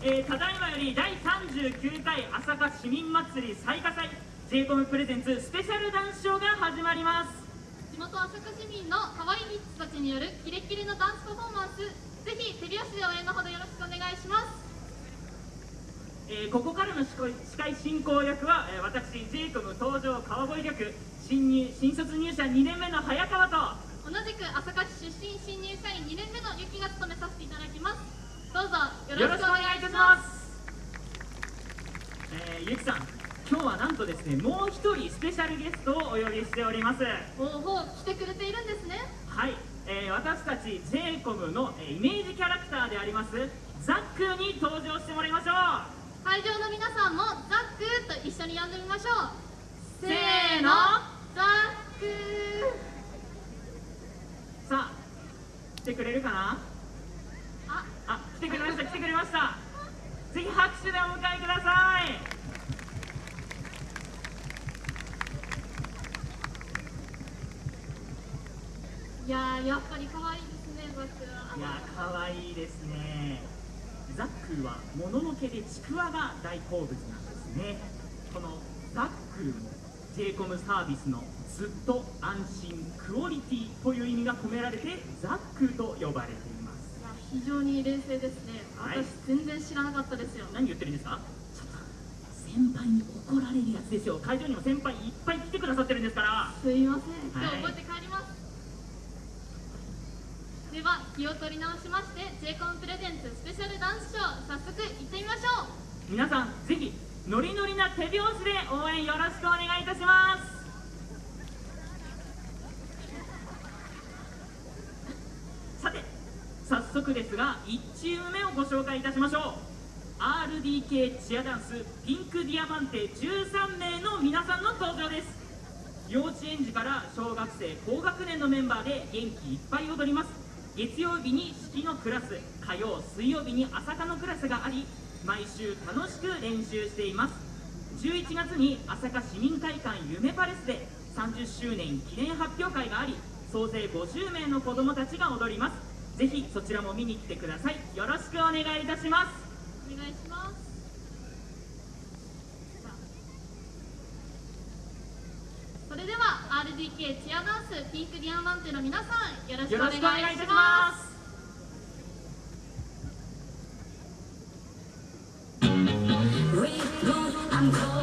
えー、ただいまより第39回朝霞市民祭り最下祭 j コムプレゼンツスペシャルダンスショーが始まります。地元朝霞市民の可愛い人たちによるキレッキレのダンスパフォーマンスぜひ手拍子で応援のほどよろしくお願いします。えー、ここからの司会進行役は、えー、私 j コム登場川越役新入新卒入社2年目の早川と同じく朝霞市出身新入社員2年目のゆきが務めさせていただきます。どうぞよろしくお願いしますえー、ゆきさん今日はなんとですねもう一人スペシャルゲストをお呼びしております。おお来てくれているんですね。はい、えー、私たち j コムの、えー、イメージキャラクターでありますザックに登場してもらいましょう。会場の皆さんもザックと一緒に呼んでみましょう。せーの。ザックさあ来てくれるかな？あ。あ来てくれました来てくれました。ぜひ拍手でお迎えくださいいややっぱり可愛いですねザックは。いや可愛いですね。ザックはもののけでちくわが大好物なんですね。このザックも j コムサービスのずっと安心クオリティという意味が込められてザックと呼ばれています。いや非常に冷静ですね、はい。私全然知らなかったですよ。何言ってるんですか？ちょっと先輩に怒られるやつですよ。会場にも先輩いっぱい来てくださってるんですから。すいません。今はい。日覚えて帰ります、では気を取り直しまして j コンプレゼンツスペシャルダンスショー早速行ってみましょう。皆さんぜひノリノリな手拍子で応援よろしくお願いいたします。さて早速ですが1チーム目をご紹介いたしましょう。RDK チアダンスピンクディアマンテ13名の皆さんの登場です。幼稚園児から小学生高学年のメンバーで元気いっぱい踊ります。月曜日に式のクラス火曜水曜日に朝霞のクラスがあり毎週楽しく練習しています。11月に朝霞市民会館夢パレスで30周年記念発表会があり総勢50名の子どもたちが踊ります。ぜひそちらも見に来てください。よろしくお願いいたします。SDK チアダンスピンクディアンマンテの皆さんよろしくお願いします「